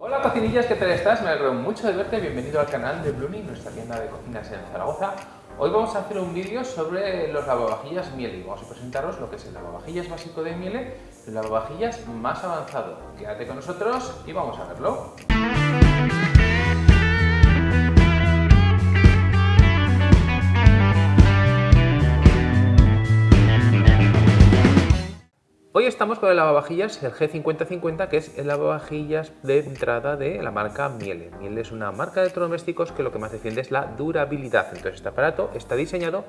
Hola cocinillas, ¿qué tal estás? Me alegro mucho de verte, bienvenido al canal de Blooming, nuestra tienda de cocinas en Zaragoza. Hoy vamos a hacer un vídeo sobre los lavavajillas Miele y vamos a presentaros lo que es el lavavajillas básico de Miele y el lavavajillas más avanzado. Quédate con nosotros y vamos a verlo. Estamos con el lavavajillas, el G5050, que es el lavavajillas de entrada de la marca Miele. Miele es una marca de electrodomésticos que lo que más defiende es la durabilidad. Entonces este aparato está diseñado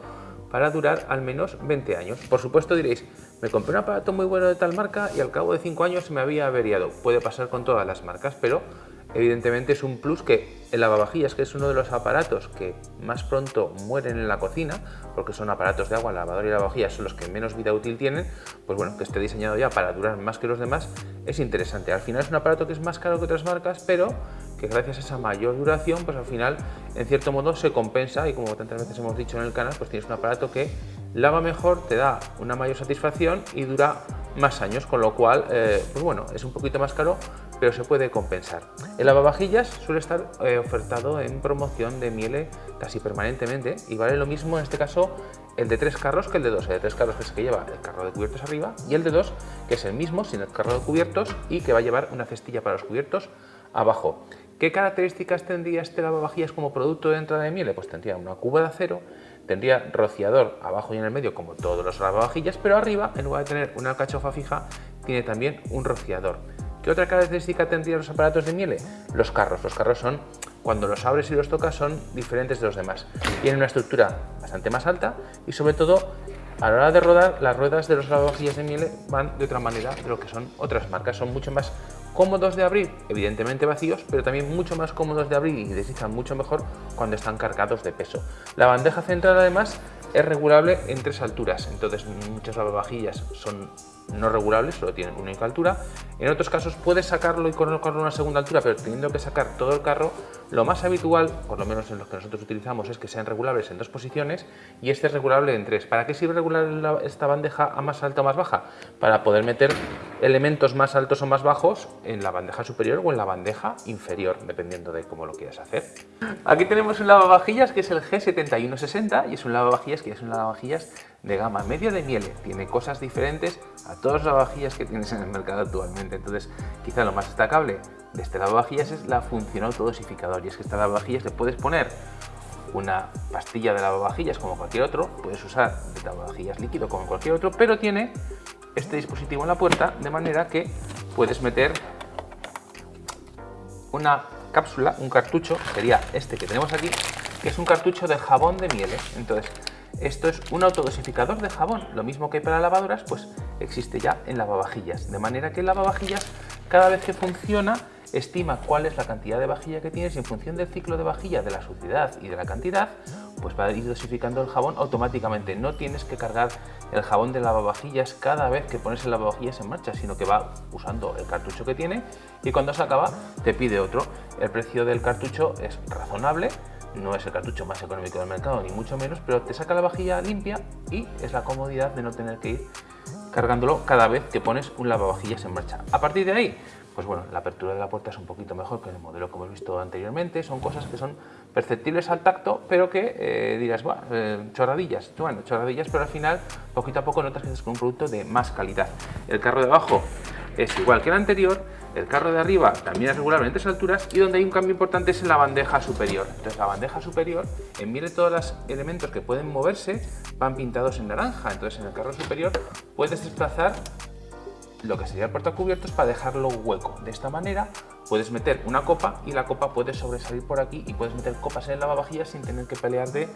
para durar al menos 20 años. Por supuesto diréis, me compré un aparato muy bueno de tal marca y al cabo de 5 años me había averiado. Puede pasar con todas las marcas, pero evidentemente es un plus que el lavavajillas, que es uno de los aparatos que más pronto mueren en la cocina, porque son aparatos de agua, lavador y lavavajillas son los que menos vida útil tienen, pues bueno, que esté diseñado ya para durar más que los demás es interesante. Al final es un aparato que es más caro que otras marcas, pero que gracias a esa mayor duración, pues al final, en cierto modo, se compensa y como tantas veces hemos dicho en el canal, pues tienes un aparato que lava mejor, te da una mayor satisfacción y dura más años, con lo cual, eh, pues bueno, es un poquito más caro, pero se puede compensar. El lavavajillas suele estar eh, ofertado en promoción de Miele casi permanentemente y vale lo mismo en este caso el de tres carros que el de dos. El de tres carros que es el que lleva el carro de cubiertos arriba y el de dos que es el mismo sin el carro de cubiertos y que va a llevar una cestilla para los cubiertos abajo. ¿Qué características tendría este lavavajillas como producto de entrada de Miele? Pues tendría una cuba de acero, tendría rociador abajo y en el medio como todos los lavavajillas, pero arriba en lugar de tener una cachofa fija tiene también un rociador. ¿Qué otra característica tendrían los aparatos de Miele? Los carros. Los carros son, cuando los abres y los tocas, son diferentes de los demás. Tienen una estructura bastante más alta y sobre todo a la hora de rodar, las ruedas de los lavavajillas de Miele van de otra manera de lo que son otras marcas. Son mucho más cómodos de abrir, evidentemente vacíos, pero también mucho más cómodos de abrir y deslizan mucho mejor cuando están cargados de peso. La bandeja central además es regulable en tres alturas, entonces muchas lavavajillas son no regulables, solo tienen una única altura. En otros casos puedes sacarlo y colocarlo a una segunda altura, pero teniendo que sacar todo el carro, lo más habitual, por lo menos en los que nosotros utilizamos, es que sean regulables en dos posiciones y este es regulable en tres. ¿Para qué sirve regular esta bandeja a más alta o más baja? Para poder meter elementos más altos o más bajos en la bandeja superior o en la bandeja inferior, dependiendo de cómo lo quieras hacer. Aquí tenemos un lavavajillas que es el G7160 y es un lavavajillas que es un lavavajillas de gama media de miele. Tiene cosas diferentes a todas las lavavajillas que tienes en el mercado actualmente. Entonces, quizá lo más destacable de este lavavajillas es la función autodosificador. Y es que esta lavavajillas le puedes poner una pastilla de lavavajillas como cualquier otro, puedes usar de lavavajillas líquido como cualquier otro, pero tiene este dispositivo en la puerta de manera que puedes meter una cápsula, un cartucho, sería este que tenemos aquí, que es un cartucho de jabón de miele. Entonces, esto es un autodosificador de jabón, lo mismo que hay para lavadoras, pues existe ya en lavavajillas. De manera que el lavavajillas, cada vez que funciona, estima cuál es la cantidad de vajilla que tienes y en función del ciclo de vajilla, de la suciedad y de la cantidad, pues va a ir dosificando el jabón automáticamente. No tienes que cargar el jabón de lavavajillas cada vez que pones el lavavajillas en marcha, sino que va usando el cartucho que tiene y cuando se acaba te pide otro. El precio del cartucho es razonable, no es el cartucho más económico del mercado, ni mucho menos, pero te saca la vajilla limpia y es la comodidad de no tener que ir cargándolo cada vez que pones un lavavajillas en marcha. A partir de ahí, pues bueno, la apertura de la puerta es un poquito mejor que el modelo que hemos visto anteriormente, son cosas que son perceptibles al tacto, pero que eh, dirás, bueno, eh, chorradillas, bueno, chorradillas, pero al final, poquito a poco notas que es un producto de más calidad. El carro de abajo es igual que el anterior, el carro de arriba también es regulable en alturas y donde hay un cambio importante es en la bandeja superior. Entonces la bandeja superior, en de todos los elementos que pueden moverse, van pintados en naranja. Entonces en el carro superior puedes desplazar lo que sería el portacubiertos para dejarlo hueco. De esta manera puedes meter una copa y la copa puede sobresalir por aquí y puedes meter copas en el lavavajillas sin tener que pelear de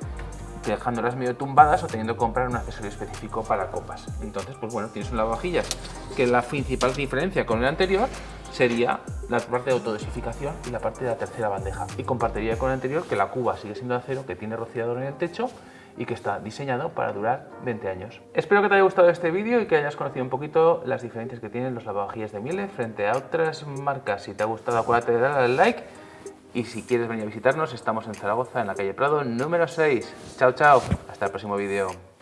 dejándolas medio tumbadas o teniendo que comprar un accesorio específico para copas. Entonces, pues bueno, tienes un lavavajillas que la principal diferencia con el anterior sería la parte de autodesificación y la parte de la tercera bandeja. Y compartiría con el anterior que la cuba sigue siendo de acero, que tiene rociador en el techo y que está diseñado para durar 20 años. Espero que te haya gustado este vídeo y que hayas conocido un poquito las diferencias que tienen los lavavajillas de Miele frente a otras marcas. Si te ha gustado acuérdate de darle al like y si quieres venir a visitarnos estamos en Zaragoza en la calle Prado número 6. Chao chao, hasta el próximo vídeo.